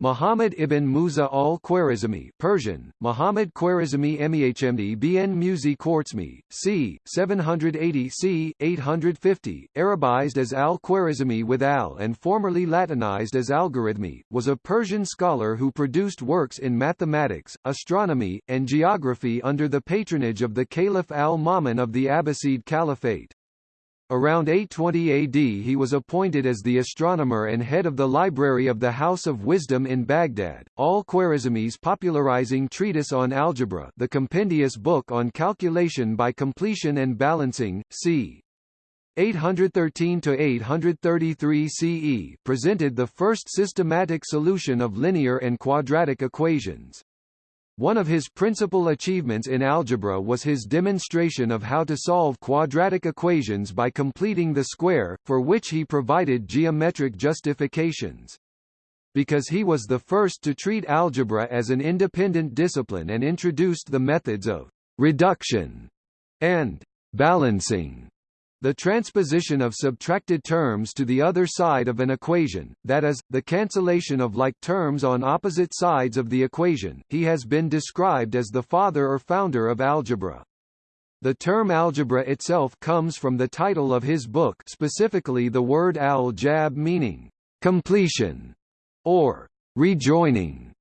Muhammad ibn Musa al-Khwarizmi Persian, Muhammad Khwarizmi Mehmd bn Musi Quartzmi, c. 780 c. 850, Arabized as al-Khwarizmi with al and formerly Latinized as algorithmi, was a Persian scholar who produced works in mathematics, astronomy, and geography under the patronage of the Caliph al-Ma'mun of the Abbasid Caliphate. Around 820 AD he was appointed as the astronomer and head of the library of the House of Wisdom in Baghdad. Al-Khwarizmi's popularizing treatise on algebra the compendious book on calculation by completion and balancing, c. 813–833 CE presented the first systematic solution of linear and quadratic equations. One of his principal achievements in algebra was his demonstration of how to solve quadratic equations by completing the square, for which he provided geometric justifications. Because he was the first to treat algebra as an independent discipline and introduced the methods of reduction and balancing the transposition of subtracted terms to the other side of an equation, that is, the cancellation of like terms on opposite sides of the equation, he has been described as the father or founder of algebra. The term algebra itself comes from the title of his book specifically the word al-jab meaning, completion, or rejoining.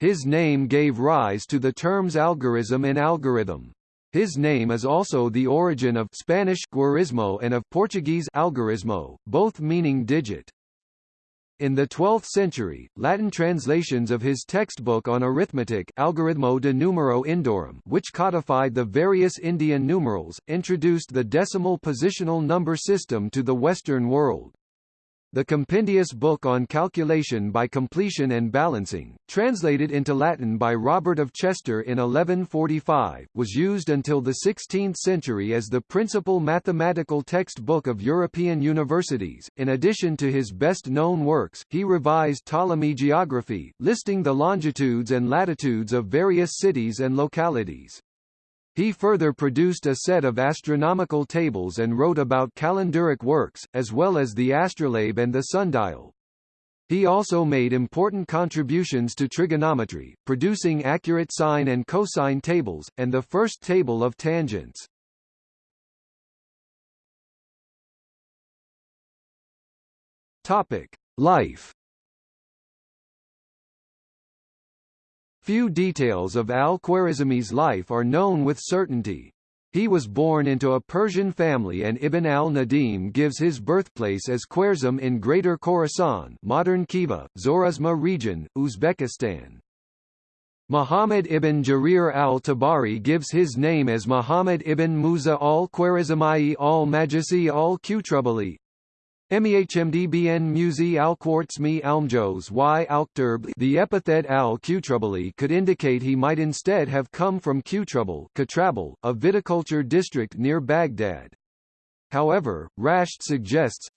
His name gave rise to the terms algorism and algorithm. His name is also the origin of Spanish guarismo and of Portuguese algorismo, both meaning digit. In the 12th century, Latin translations of his textbook on arithmetic Algoritmi de Numero Indorum which codified the various Indian numerals, introduced the decimal positional number system to the Western world. The compendious book on calculation by completion and balancing, translated into Latin by Robert of Chester in 1145, was used until the 16th century as the principal mathematical textbook of European universities. In addition to his best-known works, he revised Ptolemy geography, listing the longitudes and latitudes of various cities and localities. He further produced a set of astronomical tables and wrote about calendaric works, as well as the astrolabe and the sundial. He also made important contributions to trigonometry, producing accurate sine and cosine tables, and the first table of tangents. Topic: Life Few details of al-Khwarizmi's life are known with certainty. He was born into a Persian family and Ibn al-Nadim gives his birthplace as Khwarezm in Greater Khorasan modern Khiva, Zorazma region, Uzbekistan. Muhammad ibn Jarir al-Tabari gives his name as Muhammad ibn Musa al-Khwarizmi al-Majasi al-Qutrbali, Mehmdbn Musi al-Quartzmi Almjos y Alkturb The epithet al-Qutrubali could indicate he might instead have come from Qutrubal a viticulture district near Baghdad. However, Rashed suggests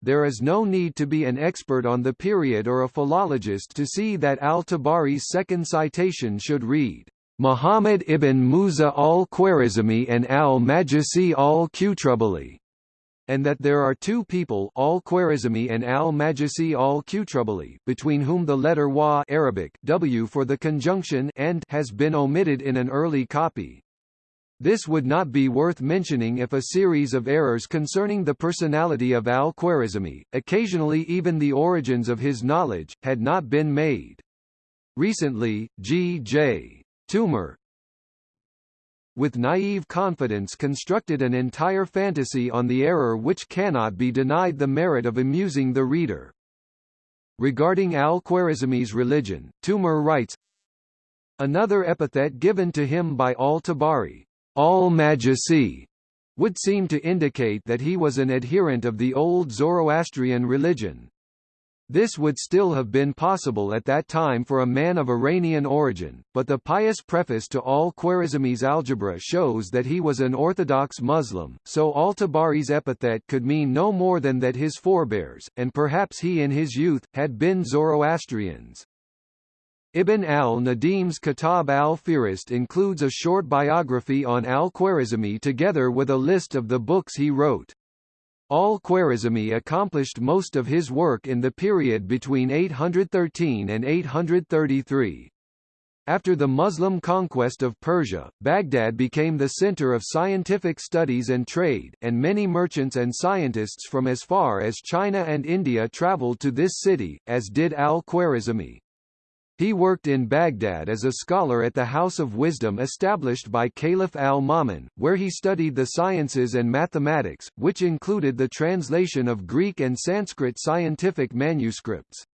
there is no need to be an expert on the period or a philologist to see that al-Tabari's second citation should read, Muhammad ibn Musa al-Khwarizmi and al-Majasi al-Qutrubali and that there are two people al-Khwarizmi and al-Majasi al-Qutrubali, between whom the letter wa Arabic w for the conjunction and has been omitted in an early copy. This would not be worth mentioning if a series of errors concerning the personality of al-Khwarizmi, occasionally even the origins of his knowledge, had not been made. Recently, G. J. Toomer, with naive confidence constructed an entire fantasy on the error which cannot be denied the merit of amusing the reader. Regarding al-Khwarizmi's religion, Toomer writes, Another epithet given to him by al-Tabari, al-Majasi, would seem to indicate that he was an adherent of the old Zoroastrian religion. This would still have been possible at that time for a man of Iranian origin, but the pious preface to al-Khwarizmi's algebra shows that he was an Orthodox Muslim, so al-Tabari's epithet could mean no more than that his forebears, and perhaps he in his youth, had been Zoroastrians. Ibn al-Nadim's Kitab al-Fihrist includes a short biography on al-Khwarizmi together with a list of the books he wrote. Al-Khwarizmi accomplished most of his work in the period between 813 and 833. After the Muslim conquest of Persia, Baghdad became the center of scientific studies and trade, and many merchants and scientists from as far as China and India traveled to this city, as did al-Khwarizmi. He worked in Baghdad as a scholar at the House of Wisdom established by Caliph al-Ma'mun, where he studied the sciences and mathematics, which included the translation of Greek and Sanskrit scientific manuscripts.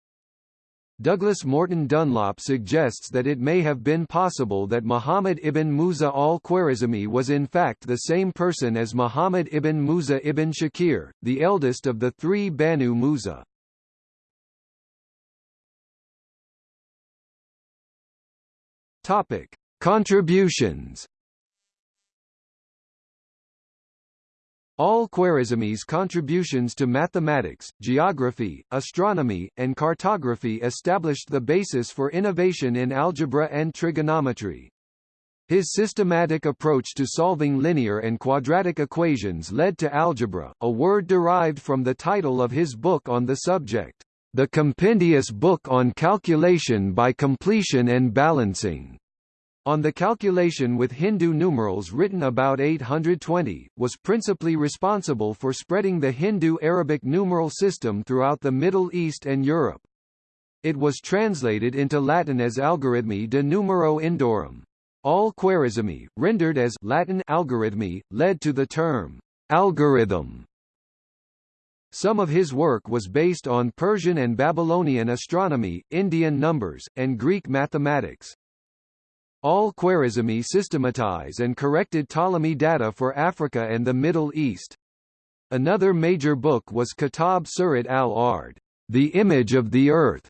Douglas Morton Dunlop suggests that it may have been possible that Muhammad ibn Musa al-Khwarizmi was in fact the same person as Muhammad ibn Musa ibn Shakir, the eldest of the three Banu Musa. Topic: Contributions. Al-Khwarizmi's contributions to mathematics, geography, astronomy, and cartography established the basis for innovation in algebra and trigonometry. His systematic approach to solving linear and quadratic equations led to algebra, a word derived from the title of his book on the subject. The Compendious Book on Calculation by Completion and Balancing, on the calculation with Hindu numerals written about 820, was principally responsible for spreading the Hindu-Arabic numeral system throughout the Middle East and Europe. It was translated into Latin as Algorithmi de Numero Indorum. Al-Khwarizmi, rendered as Latin algorithmi, led to the term algorithm some of his work was based on Persian and Babylonian astronomy, Indian numbers, and Greek mathematics. Al-Khwarizmi systematized and corrected Ptolemy data for Africa and the Middle East. Another major book was Kitab Surat al-Ard, The Image of the Earth,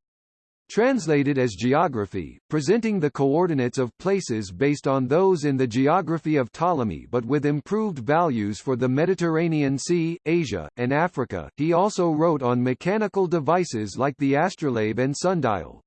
Translated as geography, presenting the coordinates of places based on those in the geography of Ptolemy but with improved values for the Mediterranean Sea, Asia, and Africa. He also wrote on mechanical devices like the astrolabe and sundial.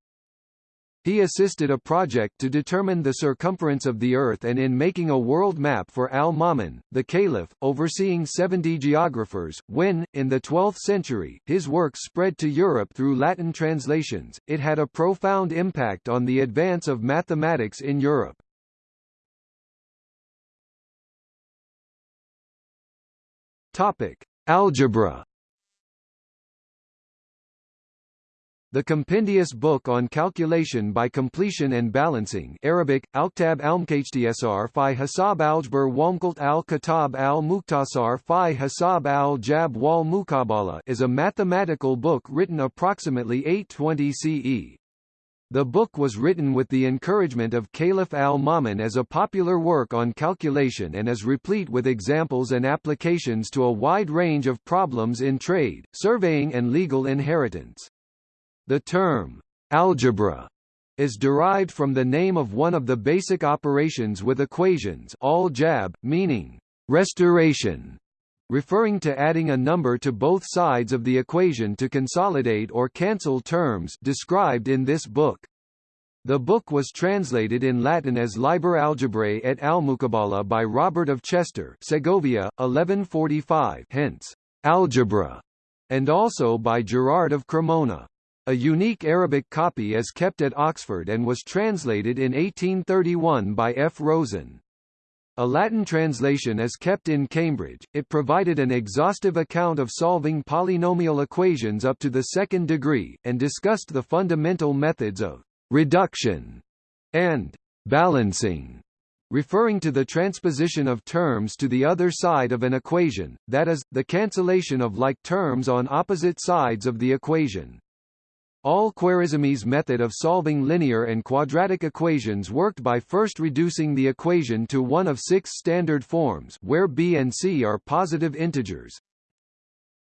He assisted a project to determine the circumference of the Earth and in making a world map for al-Ma'mun, the caliph, overseeing 70 geographers. When, in the 12th century, his work spread to Europe through Latin translations, it had a profound impact on the advance of mathematics in Europe. Topic: Algebra The compendious book on calculation by completion and balancing Arabic, Alktab al-Mkhtsr fi Hasab Algebr Wamkult al-Kitab al-Mukhtasar fi Hasab al-Jab wal Mukabala is a mathematical book written approximately 820 CE. The book was written with the encouragement of Caliph al-Ma'mun as a popular work on calculation and is replete with examples and applications to a wide range of problems in trade, surveying and legal inheritance. The term, algebra, is derived from the name of one of the basic operations with equations al-jab, meaning restoration, referring to adding a number to both sides of the equation to consolidate or cancel terms described in this book. The book was translated in Latin as Liber Algebrae et Almucabala by Robert of Chester Segovia, 1145 hence, algebra, and also by Gerard of Cremona. A unique Arabic copy is kept at Oxford and was translated in 1831 by F. Rosen. A Latin translation is kept in Cambridge. It provided an exhaustive account of solving polynomial equations up to the second degree, and discussed the fundamental methods of reduction and balancing, referring to the transposition of terms to the other side of an equation, that is, the cancellation of like terms on opposite sides of the equation. Al-Khwarizmi's method of solving linear and quadratic equations worked by first reducing the equation to one of six standard forms where b and c are positive integers.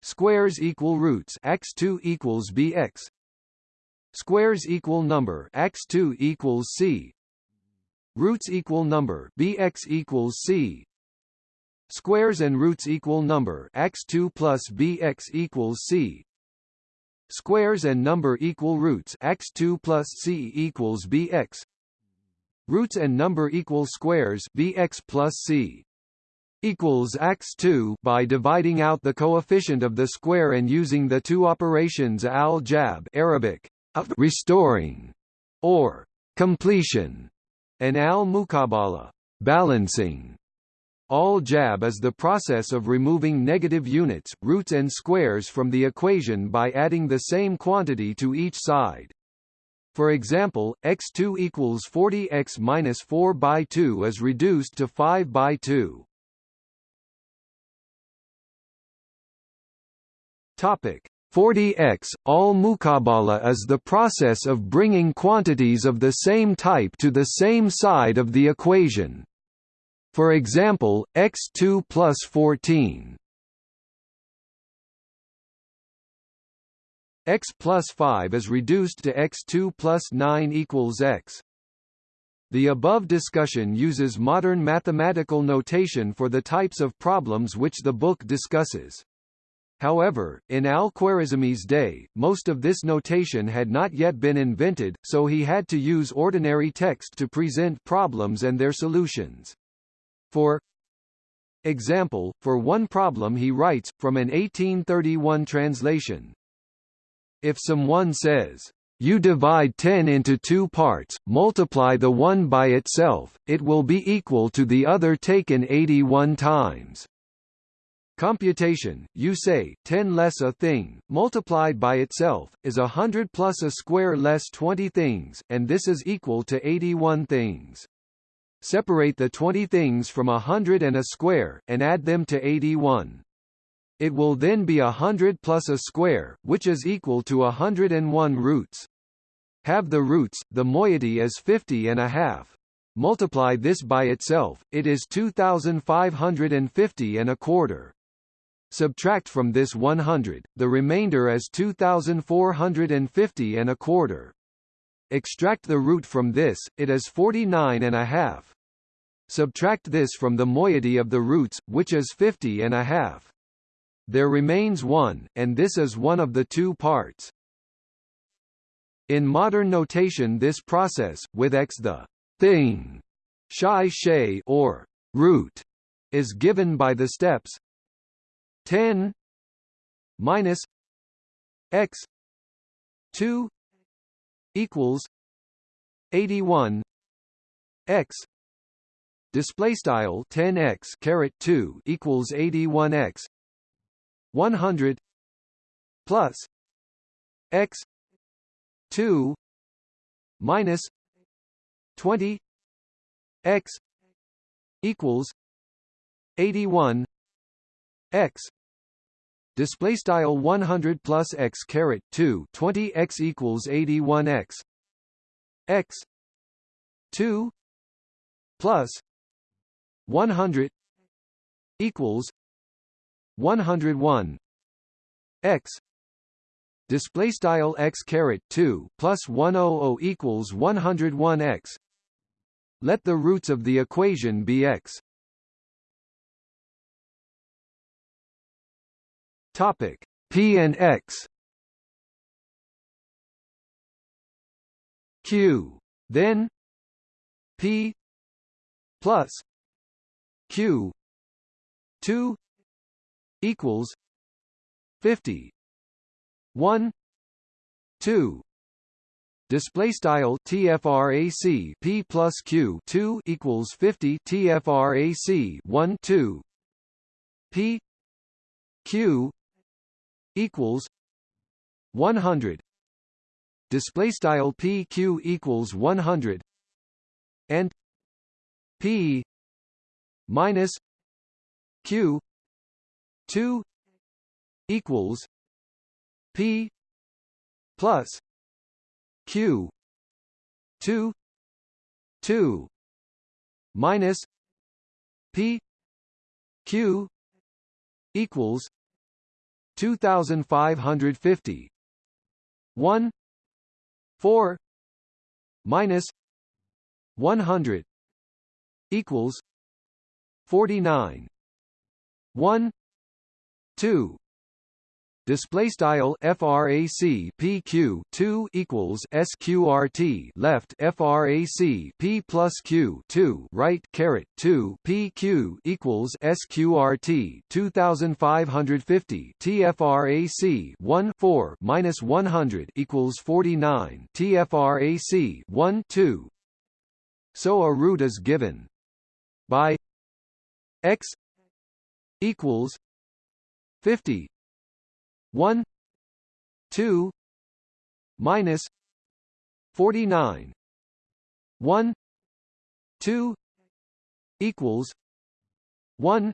Squares equal roots x2 equals bx. Squares equal number x2 equals c. Roots equal number bx equals c. Squares and roots equal number x2 plus bx equals c. Squares and number equal roots x2 plus c equals bx. Roots and number equal squares bx plus c. equals x2 by dividing out the coefficient of the square and using the two operations al-jab Arabic restoring or completion and al-muqabala balancing. Al-jab is the process of removing negative units, roots and squares from the equation by adding the same quantity to each side. For example, x2 equals 40x minus 4 by 2 is reduced to 5 by 2. Topic 40x all muqabala is the process of bringing quantities of the same type to the same side of the equation. For example, x2 plus 14 x plus 5 is reduced to x2 plus 9 equals x. The above discussion uses modern mathematical notation for the types of problems which the book discusses. However, in al-Khwarizmi's day, most of this notation had not yet been invented, so he had to use ordinary text to present problems and their solutions. For example, for one problem he writes, from an 1831 translation, If someone says, you divide 10 into two parts, multiply the one by itself, it will be equal to the other taken 81 times. Computation, you say, 10 less a thing, multiplied by itself, is a hundred plus a square less 20 things, and this is equal to 81 things. Separate the 20 things from a hundred and a square, and add them to 81. It will then be a hundred plus a square, which is equal to a hundred and one roots. Have the roots, the moiety is 50 and a half. Multiply this by itself, it is 2,550 and a quarter. Subtract from this 100, the remainder is 2450 and a quarter. Extract the root from this, it is 49 and a half. Subtract this from the moiety of the roots, which is 50 and a half. There remains one, and this is one of the two parts. In modern notation this process, with x the thing, shai shay or root, is given by the steps 10 minus x 2 equals 81 x display style 10x caret 2 equals 81x 100 plus x 2 minus 20 x equals 81 x display style 100 plus x caret 2 20 x equals 81 x. X 2 plus 100 equals 101 x. Display style x caret 2 plus 100 equals 101 x. Let the roots of the equation be x Topic. P and X. Q. Then P plus Q two equals fifty one two. Display style TFRAC P plus Q two equals fifty TFRAC one two. P Q equals 100 display style pq equals 100 and p minus q 2 equals p plus q 2 2 minus p q equals 2550 1 4 minus. 100 equals 49 1 2 display style frac pq 2 equals sqrt left frac p plus q 2 right caret 2 pq equals sqrt 2550 tfrac 1 4 minus 100 equals 49 tfrac 1 2 so a root is given by x equals 50 1 2 minus 49 1 2 equals 1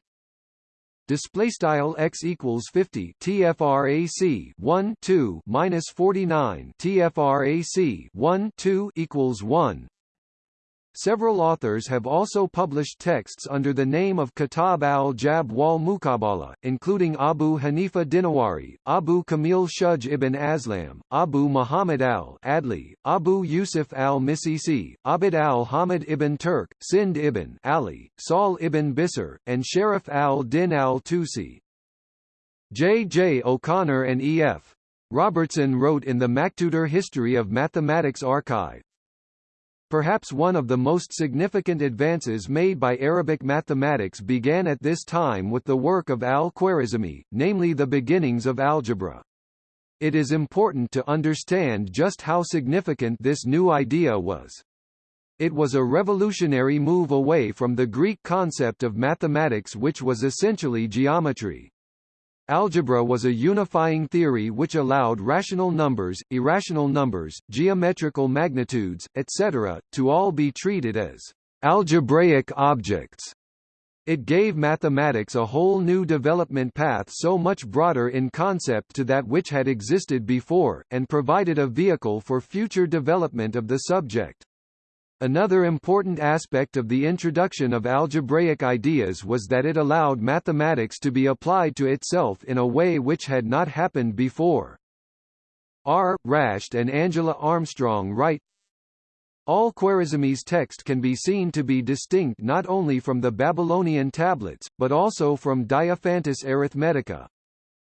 display style x equals 50 tfrac 1 2 minus 49 tfrac 1 2 equals 1 Several authors have also published texts under the name of Kitab al-Jab wal Muqabala, including Abu Hanifa Dinawari, Abu Kamil Shuj ibn Aslam, Abu Muhammad al-Adli, Abu Yusuf al-Misisi, Abd al-Hamid ibn Turk, Sind ibn Ali, Saul ibn Bisr, and Sharaf al-Din al-Tusi. J. J. O'Connor and E. F. Robertson wrote in the MacTutor History of Mathematics Archive, Perhaps one of the most significant advances made by Arabic mathematics began at this time with the work of al-Khwarizmi, namely the beginnings of algebra. It is important to understand just how significant this new idea was. It was a revolutionary move away from the Greek concept of mathematics which was essentially geometry. Algebra was a unifying theory which allowed rational numbers, irrational numbers, geometrical magnitudes, etc., to all be treated as algebraic objects. It gave mathematics a whole new development path so much broader in concept to that which had existed before, and provided a vehicle for future development of the subject. Another important aspect of the introduction of algebraic ideas was that it allowed mathematics to be applied to itself in a way which had not happened before. R. Rashed and Angela Armstrong write, Al-Khwarizmi's text can be seen to be distinct not only from the Babylonian tablets, but also from Diophantus Arithmetica.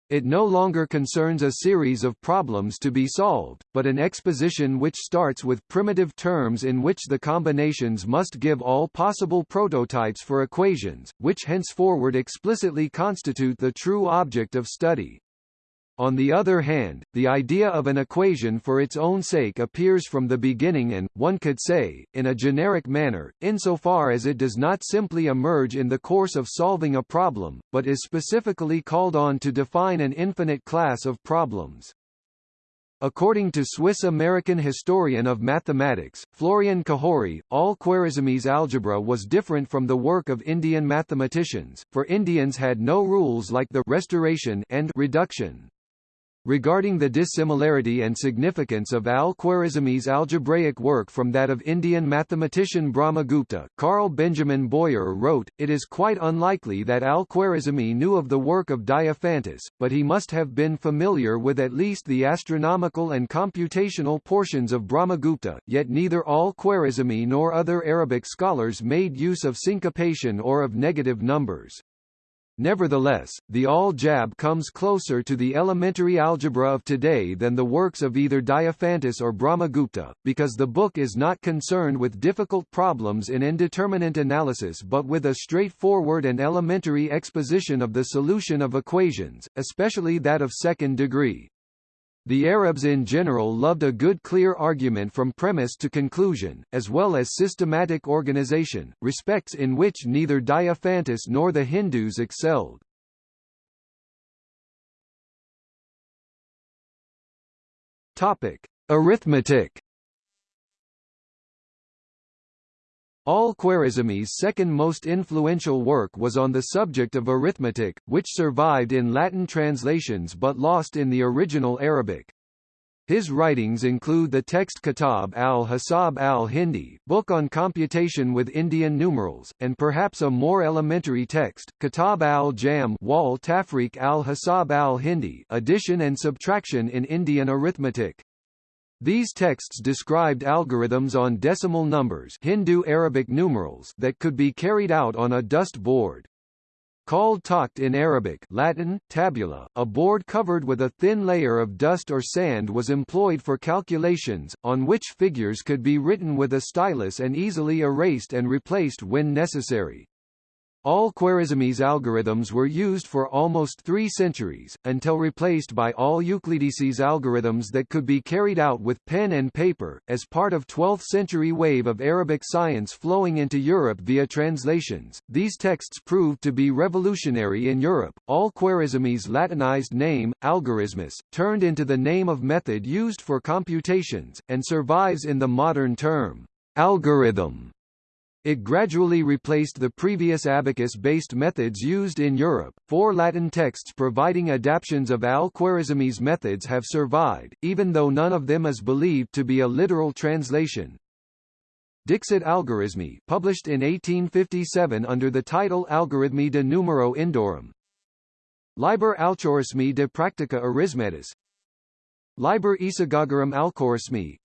It no longer concerns a series of problems to be solved, but an exposition which starts with primitive terms in which the combinations must give all possible prototypes for equations, which henceforward explicitly constitute the true object of study. On the other hand, the idea of an equation for its own sake appears from the beginning and, one could say, in a generic manner, insofar as it does not simply emerge in the course of solving a problem, but is specifically called on to define an infinite class of problems. According to Swiss-American historian of mathematics, Florian Cajori, al-Khwarizmi's algebra was different from the work of Indian mathematicians, for Indians had no rules like the restoration and reduction. Regarding the dissimilarity and significance of al-Khwarizmi's algebraic work from that of Indian mathematician Brahmagupta, Carl Benjamin Boyer wrote, It is quite unlikely that al-Khwarizmi knew of the work of Diophantus, but he must have been familiar with at least the astronomical and computational portions of Brahmagupta, yet neither al-Khwarizmi nor other Arabic scholars made use of syncopation or of negative numbers. Nevertheless, the Al-Jab comes closer to the elementary algebra of today than the works of either Diophantus or Brahmagupta, because the book is not concerned with difficult problems in indeterminate analysis but with a straightforward and elementary exposition of the solution of equations, especially that of second degree. The Arabs in general loved a good clear argument from premise to conclusion, as well as systematic organization, respects in which neither Diophantus nor the Hindus excelled. Topic: Arithmetic Al-Khwarizmi's second most influential work was on the subject of arithmetic, which survived in Latin translations but lost in the original Arabic. His writings include the text Kitab al-Hisab al-Hindi, book on computation with Indian numerals, and perhaps a more elementary text, Kitab al-Jam wal Tafriq al-Hisab al-Hindi addition and subtraction in Indian arithmetic. These texts described algorithms on decimal numbers Hindu Arabic numerals that could be carried out on a dust board. called taqt in Arabic Latin, tabula, a board covered with a thin layer of dust or sand was employed for calculations, on which figures could be written with a stylus and easily erased and replaced when necessary. Al-Khwarizmi's algorithms were used for almost three centuries, until replaced by al-Uqlidisi's algorithms that could be carried out with pen and paper, as part of 12th-century wave of Arabic science flowing into Europe via translations. These texts proved to be revolutionary in Europe. Al-Khwarizmi's Latinized name, algorithmus, turned into the name of method used for computations, and survives in the modern term, algorithm. It gradually replaced the previous abacus-based methods used in Europe. Four Latin texts providing adaptations of al-Khwarizmi's methods have survived, even though none of them is believed to be a literal translation. Dixit Algorithmi, published in 1857 under the title Algorithmi de numero indorum. Liber Alchorismi de practica arithmetis. Liber Isagogarum Alchorismi,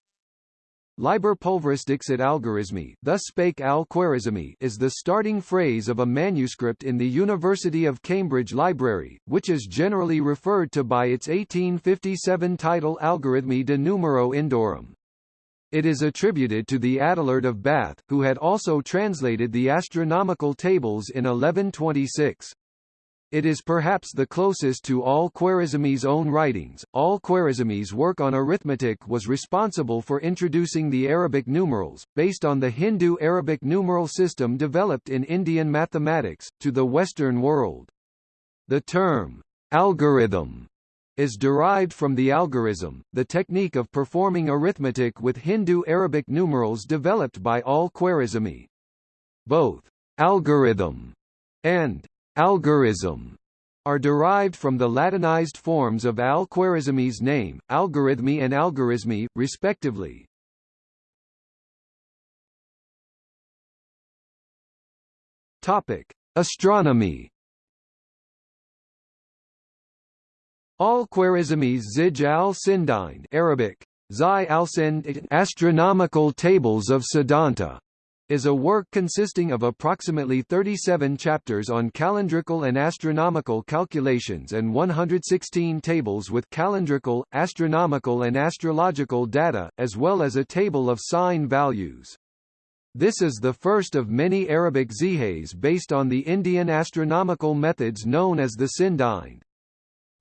Liber pulveris dixit algorithmi thus spake al Khwarizmi is the starting phrase of a manuscript in the University of Cambridge Library, which is generally referred to by its 1857 title Algorithmi de numero indorum. It is attributed to the Adelard of Bath, who had also translated the astronomical tables in 1126. It is perhaps the closest to al-Khwarizmi's own writings. Al-Khwarizmi's work on arithmetic was responsible for introducing the Arabic numerals, based on the Hindu Arabic numeral system developed in Indian mathematics, to the Western world. The term, algorithm, is derived from the algorism, the technique of performing arithmetic with Hindu Arabic numerals developed by al-Khwarizmi. Both algorism and Algorithm are derived from the Latinized forms of al-Khwarizmi's name, algorithmi and algorithmi, respectively. Topic: Astronomy. Al-Khwarizmi's Zij al-Sindhind Arabic, Zai al-Sind astronomical tables of Siddhanta is a work consisting of approximately 37 chapters on calendrical and astronomical calculations and 116 tables with calendrical, astronomical and astrological data, as well as a table of sine values. This is the first of many Arabic zihays based on the Indian astronomical methods known as the Sindhind.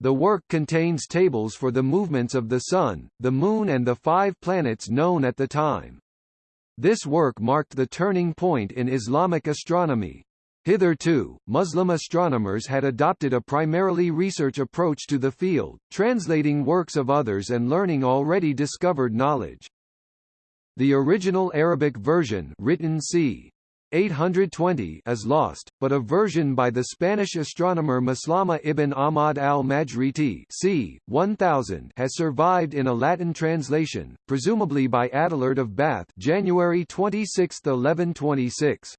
The work contains tables for the movements of the Sun, the Moon and the five planets known at the time. This work marked the turning point in Islamic astronomy. Hitherto, Muslim astronomers had adopted a primarily research approach to the field, translating works of others and learning already discovered knowledge. The original Arabic version written c. 820 is lost, but a version by the Spanish astronomer Maslama ibn Ahmad al-Majriti c. 1000 has survived in a Latin translation, presumably by Adelard of Bath January 26, 1126.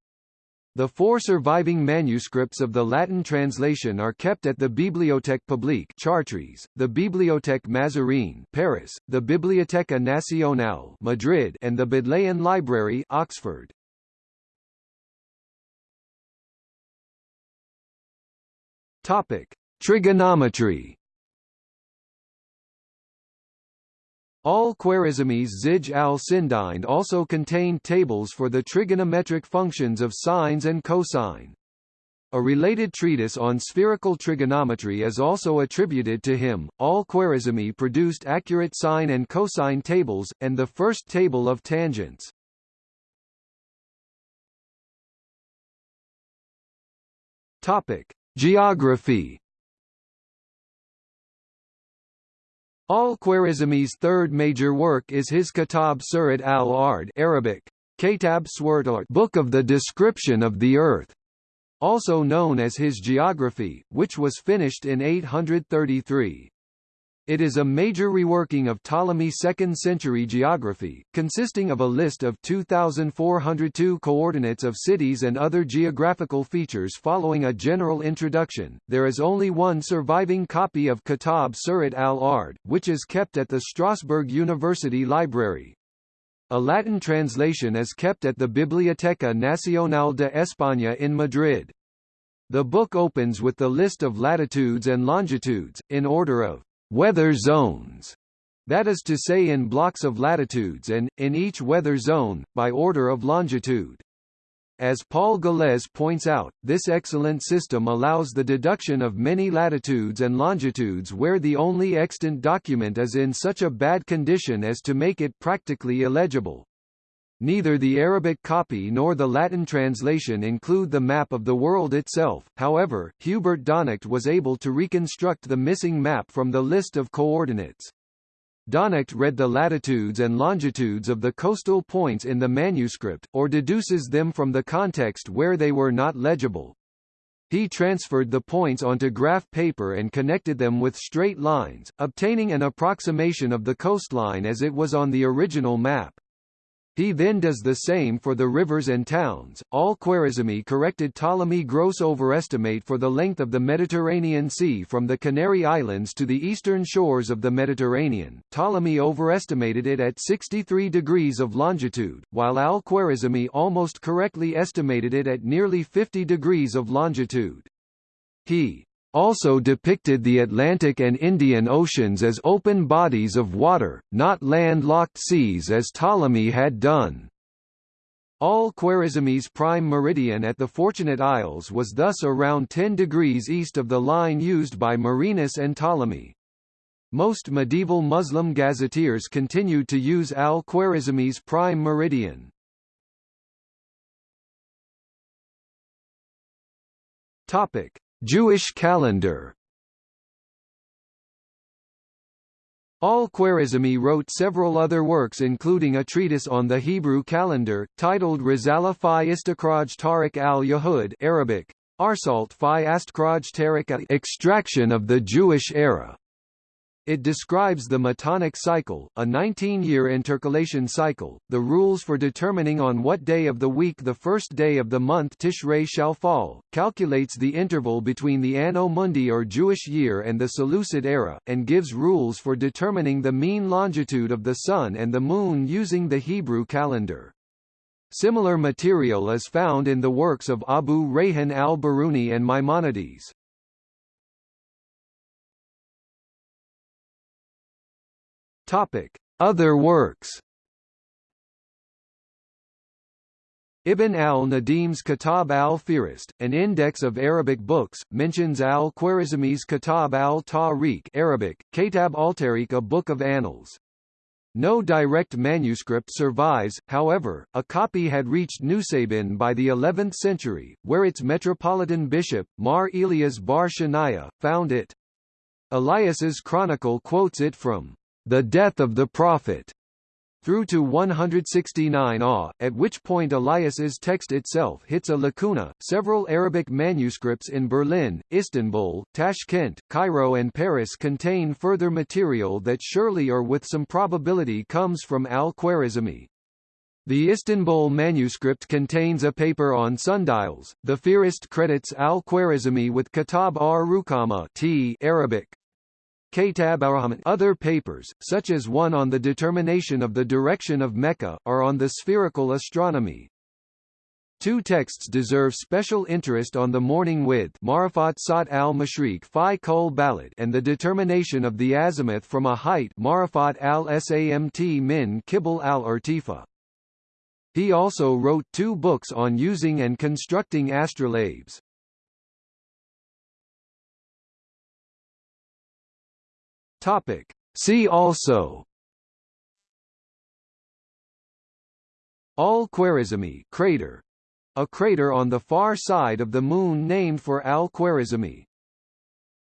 The four surviving manuscripts of the Latin translation are kept at the Bibliothèque Publique Chartres, the Bibliothèque Mazarine Paris, the Biblioteca Nacional Madrid and the Bodleian Library Oxford. Topic: Trigonometry. Al-Khwarizmi's Zij al-Sindhind also contained tables for the trigonometric functions of sines and cosine. A related treatise on spherical trigonometry is also attributed to him. Al-Khwarizmi produced accurate sine and cosine tables, and the first table of tangents. Topic: Geography Al-Khwarizmi's third major work is his Kitab Surat al-Ard Arabic, Kitab Surat Book of the Description of the Earth, also known as his Geography, which was finished in 833. It is a major reworking of Ptolemy's 2nd century geography, consisting of a list of 2,402 coordinates of cities and other geographical features following a general introduction. There is only one surviving copy of Kitab Surat al-Ard, which is kept at the Strasbourg University Library. A Latin translation is kept at the Biblioteca Nacional de España in Madrid. The book opens with the list of latitudes and longitudes, in order of weather zones, that is to say in blocks of latitudes and, in each weather zone, by order of longitude. As Paul Gallez points out, this excellent system allows the deduction of many latitudes and longitudes where the only extant document is in such a bad condition as to make it practically illegible. Neither the Arabic copy nor the Latin translation include the map of the world itself, however, Hubert Daunicht was able to reconstruct the missing map from the list of coordinates. Daunicht read the latitudes and longitudes of the coastal points in the manuscript, or deduces them from the context where they were not legible. He transferred the points onto graph paper and connected them with straight lines, obtaining an approximation of the coastline as it was on the original map. He then does the same for the rivers and towns. Al-Khwarizmi corrected Ptolemy gross overestimate for the length of the Mediterranean Sea from the Canary Islands to the eastern shores of the Mediterranean. Ptolemy overestimated it at 63 degrees of longitude, while Al-Khwarizmi almost correctly estimated it at nearly 50 degrees of longitude. He also depicted the Atlantic and Indian Oceans as open bodies of water, not landlocked seas as Ptolemy had done. Al-Khwarizmi's prime meridian at the Fortunate Isles was thus around 10 degrees east of the line used by Marinus and Ptolemy. Most medieval Muslim gazetteers continued to use Al-Khwarizmi's prime meridian. Topic: Jewish calendar Al-Khwarizmi wrote several other works including a treatise on the Hebrew calendar, titled Rizala fi Istikraj Tariq al-Yahud Arabic, Arsalt fi Astkraj Tariq Extraction of the Jewish Era. It describes the Metonic cycle, a 19-year intercalation cycle, the rules for determining on what day of the week the first day of the month Tishrei shall fall, calculates the interval between the Anno Mundi or Jewish year and the Seleucid era, and gives rules for determining the mean longitude of the Sun and the Moon using the Hebrew calendar. Similar material is found in the works of Abu Rayhan al-Biruni and Maimonides. Topic: Other works. Ibn al-Nadim's Kitab al-Fihrist, an index of Arabic books, mentions al-Khwarizmi's Kitab al-Tariq Arabic, Kitab al-Tariq a book of annals. No direct manuscript survives, however, a copy had reached Nusaybin by the 11th century, where its metropolitan bishop, Mar Elias bar Shanaya, found it. Elias's chronicle quotes it from the death of the Prophet, through to 169 AH, at which point Elias's text itself hits a lacuna. Several Arabic manuscripts in Berlin, Istanbul, Tashkent, Cairo, and Paris contain further material that surely or with some probability comes from al-Khwarizmi. The Istanbul manuscript contains a paper on sundials. The Fihrist credits al-Khwarizmi with Kitab ar-Rukama T Arabic, other papers, such as one on the determination of the direction of Mecca, are on the spherical astronomy. Two texts deserve special interest on the morning with Marifat Sat al-Mashriq fi Kul Balad and the determination of the azimuth from a height Marifat al-Samt min Kibble al-Irtifa. He also wrote two books on using and constructing astrolabes. Topic. See also. Al-Khwarizmi crater, a crater on the far side of the Moon named for Al-Khwarizmi.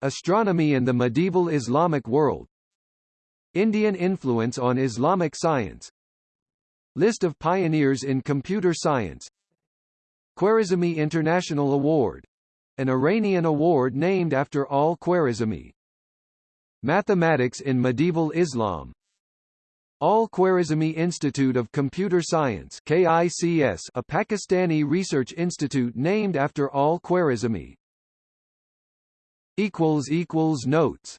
Astronomy in the medieval Islamic world. Indian influence on Islamic science. List of pioneers in computer science. Khwarizmi International Award — an Iranian award named after Al-Khwarizmi Mathematics in Medieval Islam Al-Khwarizmi Institute of Computer Science KICS, a Pakistani research institute named after Al-Khwarizmi. Notes